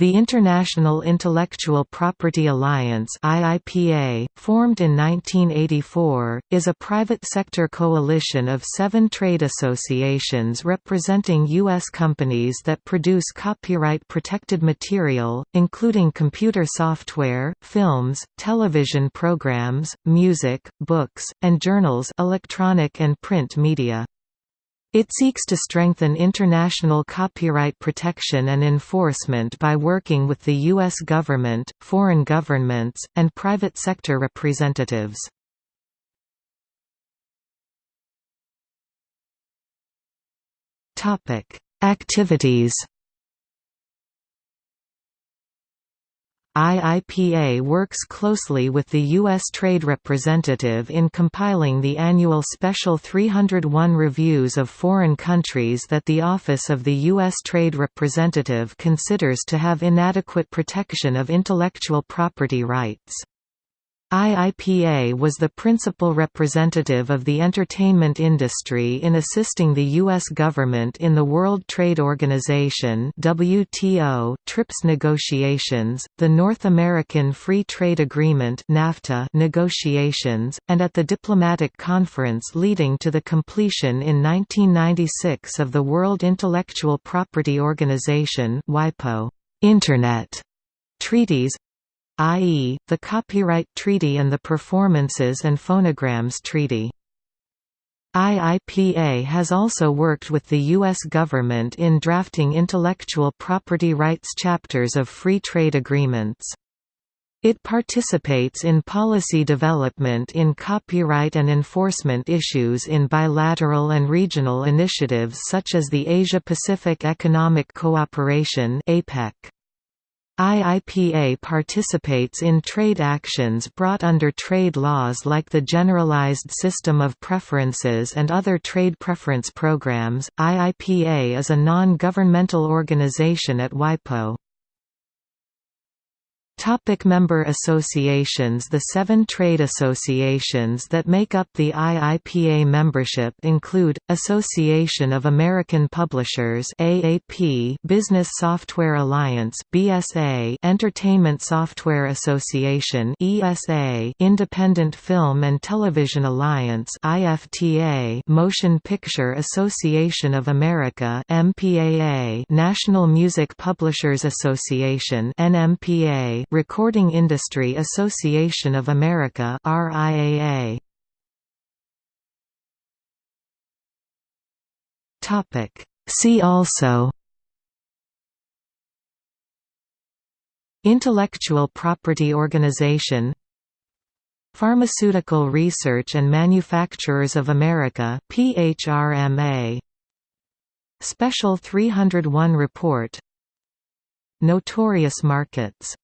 The International Intellectual Property Alliance IIPA, formed in 1984, is a private sector coalition of seven trade associations representing U.S. companies that produce copyright-protected material, including computer software, films, television programs, music, books, and journals electronic and print media. It seeks to strengthen international copyright protection and enforcement by working with the U.S. government, foreign governments, and private sector representatives. Activities IIPA works closely with the U.S. Trade Representative in compiling the annual Special 301 reviews of foreign countries that the Office of the U.S. Trade Representative considers to have inadequate protection of intellectual property rights. IIPA was the principal representative of the entertainment industry in assisting the U.S. government in the World Trade Organization WTO TRIPS negotiations, the North American Free Trade Agreement NAFTA negotiations, and at the diplomatic conference leading to the completion in 1996 of the World Intellectual Property Organization WIPO Internet treaties i.e., the Copyright Treaty and the Performances and Phonograms Treaty. IIPA has also worked with the U.S. government in drafting intellectual property rights chapters of free trade agreements. It participates in policy development in copyright and enforcement issues in bilateral and regional initiatives such as the Asia-Pacific Economic Cooperation APEC. IIPA participates in trade actions brought under trade laws like the Generalized System of Preferences and other trade preference programs. IIPA is a non governmental organization at WIPO. Topic member associations. The seven trade associations that make up the IIPA membership include, Association of American Publishers AAP, Business Software Alliance BSA, Entertainment Software Association ESA, Independent Film and Television Alliance IFTA, Motion Picture Association of America MPAA, National Music Publishers Association NMPA, Recording Industry Association of America RIAA. Topic. See also. Intellectual Property Organization. Pharmaceutical Research and Manufacturers of America PHRMA Special 301 Report. Notorious Markets